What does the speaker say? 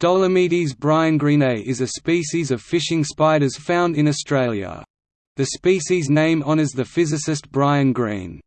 Dolomedes briangrenae is a species of fishing spiders found in Australia. The species name honours the physicist Brian Greene.